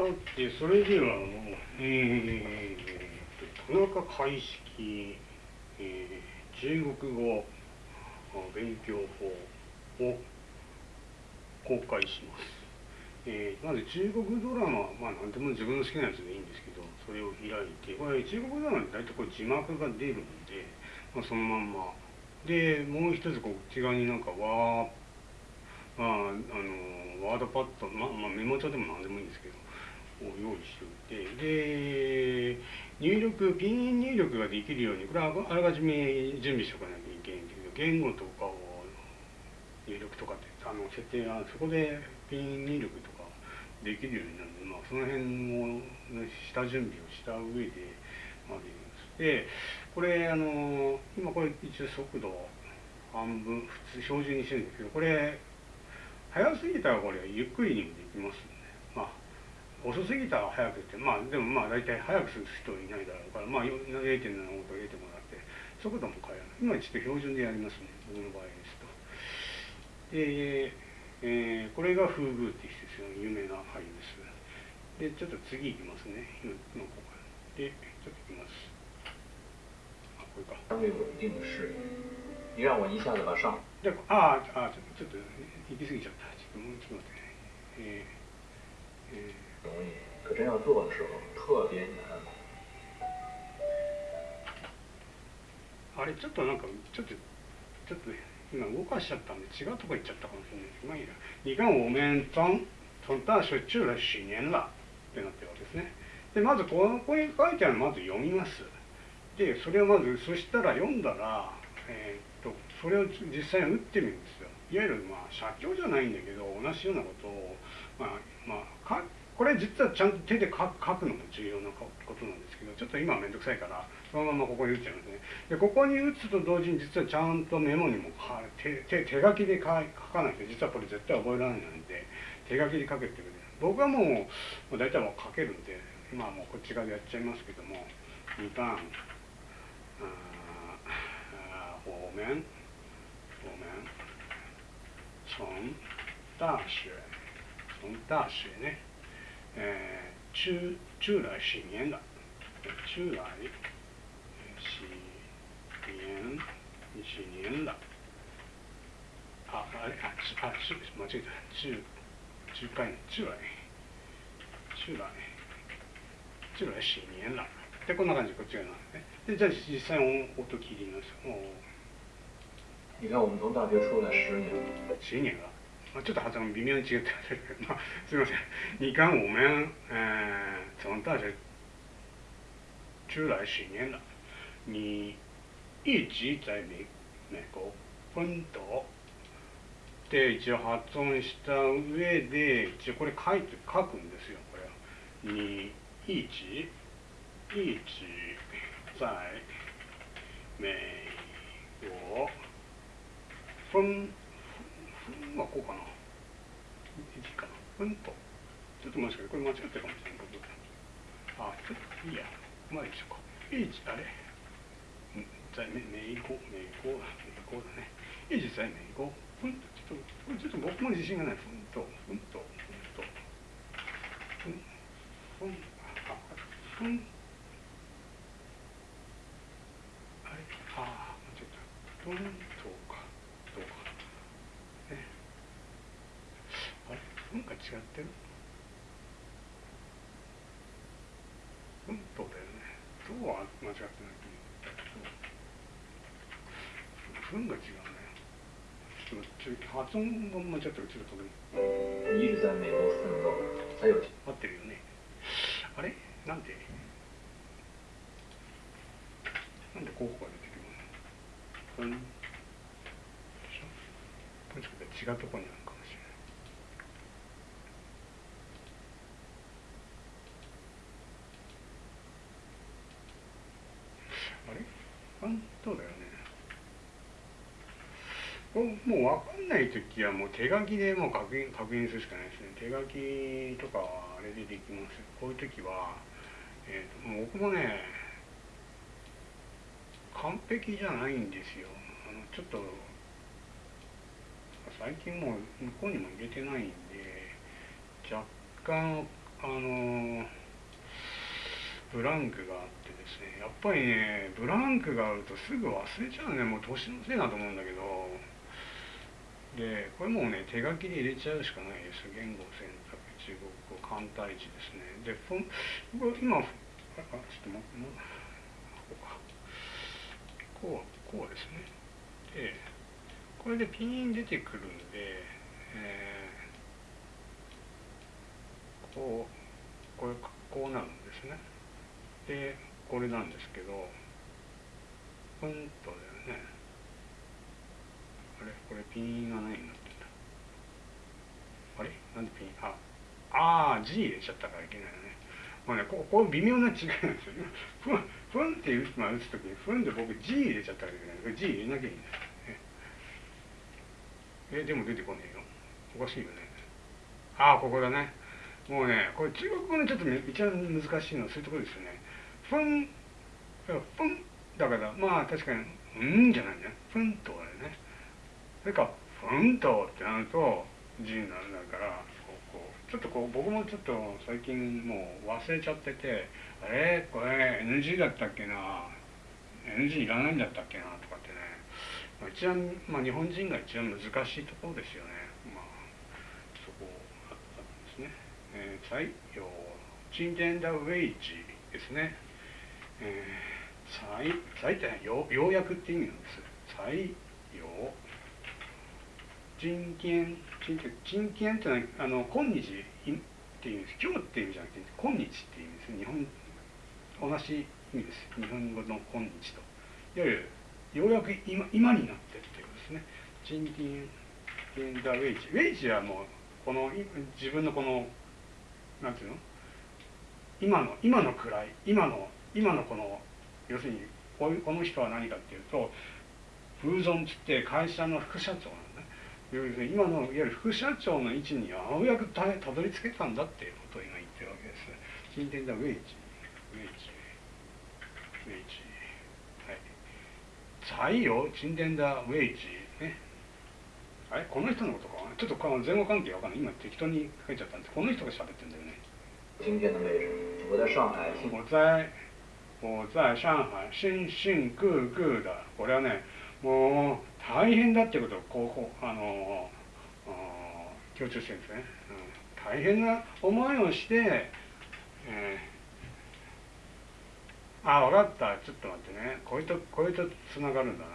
さて、それでは、えー、田中開式、えー、中国語勉強法を公開します。えー、まず中国ドラマ、まあ何でも自分の好きなやつでいいんですけど、それを開いて、これ中国ドラマって大体これ字幕が出るんで、まあ、そのまんま。で、もう一つこっち側になんかわー、まあ、あの、ワードパッド、まあ、まあ、メモ帳でも何でもいいんですけど、を用意しておいて、で、入力、ピン入力ができるように、これはあらかじめ準備しておかなきゃいけないんだけど、言語とかを入力とかってあの設定がそこでピン入力とかできるようになるので、まあ、その辺の下準備をした上でまででこれあの今これ一応速度半分普通標準にしてるんですけどこれ速すぎたらこれゆっくりにもできますんで、まあ遅すぎたら速くってまあでもまあ大体速くする人いないだろうからまあ0.75と0.5だって速度も変える今ちょっと標準でやりますね僕の場合ですと。で、えー、これが風宮って人ですよ有名な俳優です。でちょっと次いきますね今ここでちょっといきます。あこれか。相对稳定的视野。你让我一下子把上。ああ、ちょっと行き過ぎちゃった。ちょっともうちょっと待ってね。えー、真要做的时候特别難。あれちょっとなんかちょっとちょっと今動かしちゃったんで違うとこ行っちゃったかもしれないです。まあいいや。你看我们从从大学住了十年了ってなってるわけですね。でまずこのこに書いてあるのまず読みます。でそれをまずそしたら読んだら、えーとそれを実際に打ってみるんですよいわゆるまあ社長じゃないんだけど同じようなことをまあまあかこれ実はちゃんと手で書くのも重要なことなんですけどちょっと今は面倒くさいからそのままここに打っちゃいますね。でここに打つと同時に実はちゃんとメモにも手手手書きで書かないと実はこれ絶対覚えられないんで手書きで書けてくれ僕はもうもう大体もう書けるんで今はもうこっち側でやっちゃいますけども2番我们我们从大学从大学呢，呃，住住了十年了，住了十年十年了。あ、あれ、あ、あ、す、間違えた。中、中間、中来。中来。中来十年了。で、こんな感じ、こっち側なんですね。で、じゃあ実際音聞いてみます。你看，我们从大学出来十年了。十年了。まあ、ちょっと発音微妙に違ってまあ、すみません。你看我们、呃、从大学出来十年了。你一直在美美国奮闘で一応発音した上で一応これ書いて書くんですよこれはに一直一直在美国ふん、ふんはこうかな。いいかな。ふんと。ちょっと待ってこれ間違ってるかもしれない。あ、ちょっといいや。まあいいでしょうか。いあれ在美美国、美国、美国だね。いい実際美国。ふんと、ちょっと、ちょっと僕も自信がない。ふんと、ふんと、ふんと。ふん、ふん、あ、ふん。あれああ、間違えた。ふんと。なんか違ってるうんとだよねどうは間違ってないと思ったけど分が違うね。ちょっと発音が間違ってる。ちょっとでも一直在美国奋斗才有合ってるよね。あれ？なんでなんで候補が出てくるの？違うところにあるか本当だよねもう分かんない時はもう手書きでもう確認確認するしかないですね。手書きとかはあれでできます。こういう時は、えーと、もう僕もね完璧じゃないんですよ。あのちょっと最近もう向こうにも入れてないんで若干あのブランクがあってですね。やっぱりねブランクがあるとすぐ忘れちゃうね。もう年のせいだと思うんだけど。でこれもうね手書きで入れちゃうしかないです。言語選択中国語簡体字ですね。でフォンこれ今ちょっと待ってもうこうかこうこうですね。でこれでピン出てくるんで、えーこうこれこうなるんですね。でこれなんですけどポンとだよね。あれこれピンが何になってんだあれ？なんでピン？ああー G 入れちゃったからいけないよね。もうねここ微妙な違いなんですよふんふんって打つ,、まあ、打つ時にふんで僕 G 入れちゃったからいけない。G 入れなきゃいいんだよえでも出てこねえよ。おかしいよね。ああここだね。もうねこれ中国語のちょっと一番難しいの。はそういうところですよね。ふんふんだからまあ確かにうんじゃないんだよふんとだよね。それからふんとってなると G になるんだからここちょっとこう僕もちょっと最近もう忘れちゃっててあれ？これ NG だったっけな？NG いらないんだったっけな？とかってねまあ一番、まあ、日本人が一番難しいところですよね。まあ、そこあったんですね。えー、採用、チンデンダウェイジですね。えー、採、採ってよようやくって意味なんです。採用、人権、人権、人権ってのは、あの、今日っていう意味です。今日っていう意味じゃなくて、今日っていう意味です。日本、同じ意味です。日本語の今日と。いわゆるようやく今今になってっていうことですね。賃金ンダウェイジ。ウェイジはもうこの自分のこのなんていうの？今の今の位今の今のこの要するにこの人は何かっていうと風存つって会社の副社長なんだね。要するに今のいわゆる副社長の位置にようやくたたどり着けたんだっていうことを今言ってるわけです。賃金ダウェイジ。ウェイジ。ウェイジ。採用沈殿だウェイジね。あれ？この人のことか？ちょっと前後関係わかんない。今適当に書いちゃったんですこの人が喋ってんだよね。今天的位置我在上海我在。我在。上海。新新各各だ。これはねもう大変だっていうことをこうあの強調してるんですね、うん、大変な思いをして、えーあ、分かった。ちょっと待ってね。これと、これと繋がるんだな。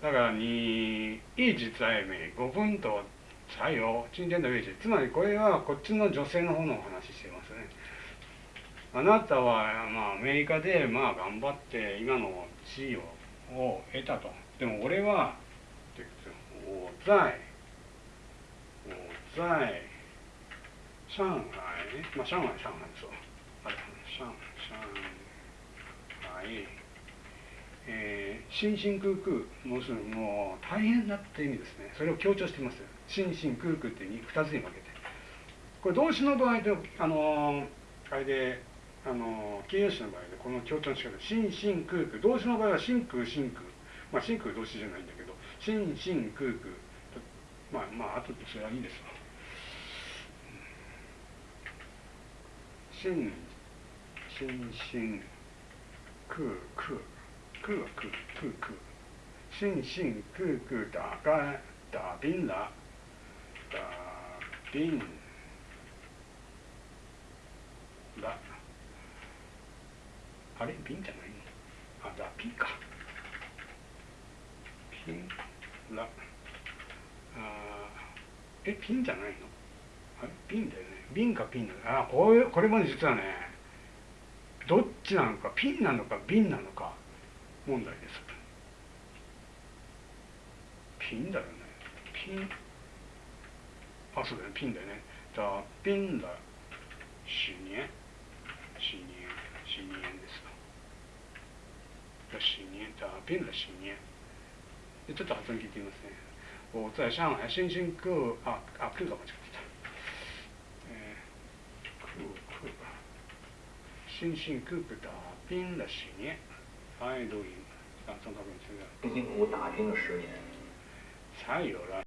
だから、に、一直在名、五分と採用、賃金のウェイジ。つまり、これはこっちの女性の方のお話してますね。あなたは、まあ、アメリカで、まあ、頑張って、今の地位をを得たと。でも、俺は、我在、我在、上海、まあ、上海、上海そう。あれ、上海。えー、新進空空もうするにもう大変だって意味ですねそれを強調しています新進空空って2つに分けてこれ動詞の場合であのあれであの形容詞の場合でこの強調の仕方新進空空動詞の場合は真空真空まあ真空動詞じゃないんだけど新進空空。まあまあ後でそれはいいですわ。新新進空空。空は空空空。心心空空。打開打冰了打冰了あれ？冰じゃない？のあだピかピンらあえピンじゃないの？あれ？ピンだよね。瓶かピンだあこういうこれも実はね。どっちなのかピンなのか瓶なのか問題です。ピンだよね。ピン。あそうだね。ピンだよね。だピンだ。十年十年十年ですだ十年だピンだ十年ちょっと発音聞いてみますね。我在上海新兴各ああ空が間違ってた。えー打拼了十年，都赢，啊，中考本这个。辛辛苦苦打拼了十年，才有了